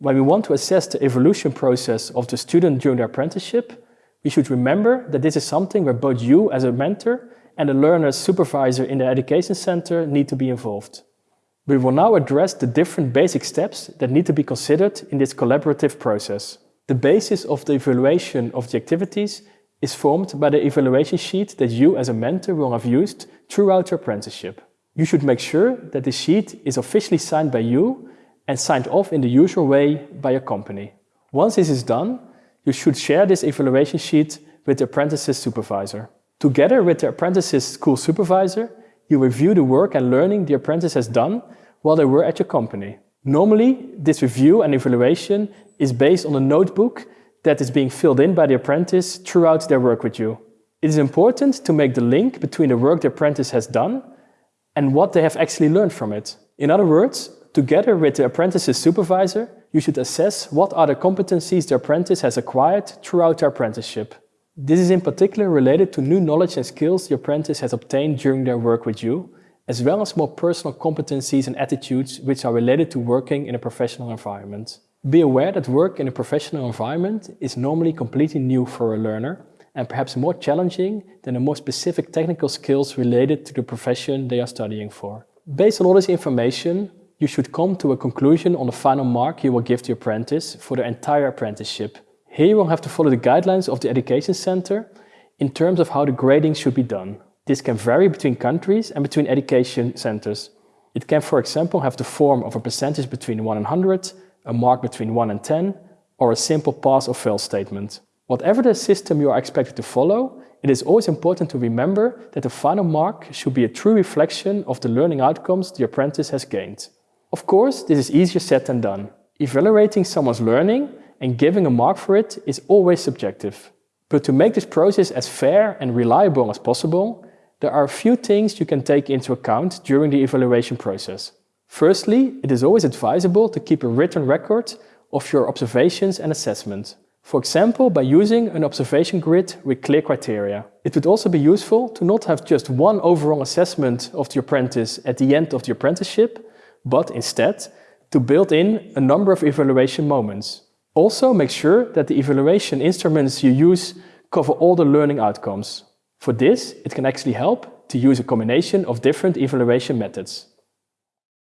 When we want to assess the evolution process of the student during their apprenticeship, we should remember that this is something where both you as a mentor and the learner's supervisor in the education center need to be involved. We will now address the different basic steps that need to be considered in this collaborative process. The basis of the evaluation of the activities is formed by the evaluation sheet that you as a mentor will have used throughout your apprenticeship. You should make sure that the sheet is officially signed by you and signed off in the usual way by your company. Once this is done, you should share this evaluation sheet with the apprentice's supervisor. Together with the apprentice's school supervisor, you review the work and learning the apprentice has done while they were at your company. Normally, this review and evaluation is based on a notebook that is being filled in by the apprentice throughout their work with you. It is important to make the link between the work the apprentice has done and what they have actually learned from it. In other words, together with the apprentice's supervisor, you should assess what are the competencies the apprentice has acquired throughout their apprenticeship. This is in particular related to new knowledge and skills the apprentice has obtained during their work with you, as well as more personal competencies and attitudes which are related to working in a professional environment. Be aware that work in a professional environment is normally completely new for a learner and perhaps more challenging than the more specific technical skills related to the profession they are studying for. Based on all this information, you should come to a conclusion on the final mark you will give the apprentice for the entire apprenticeship. Here you will have to follow the guidelines of the Education Center in terms of how the grading should be done. This can vary between countries and between education centers. It can, for example, have the form of a percentage between 1 and 100, a mark between 1 and 10, or a simple pass or fail statement. Whatever the system you are expected to follow, it is always important to remember that the final mark should be a true reflection of the learning outcomes the apprentice has gained. Of course, this is easier said than done. Evaluating someone's learning and giving a mark for it is always subjective. But to make this process as fair and reliable as possible, there are a few things you can take into account during the evaluation process. Firstly, it is always advisable to keep a written record of your observations and assessment. For example, by using an observation grid with clear criteria. It would also be useful to not have just one overall assessment of the apprentice at the end of the apprenticeship, but instead to build in a number of evaluation moments. Also make sure that the evaluation instruments you use cover all the learning outcomes. For this, it can actually help to use a combination of different evaluation methods.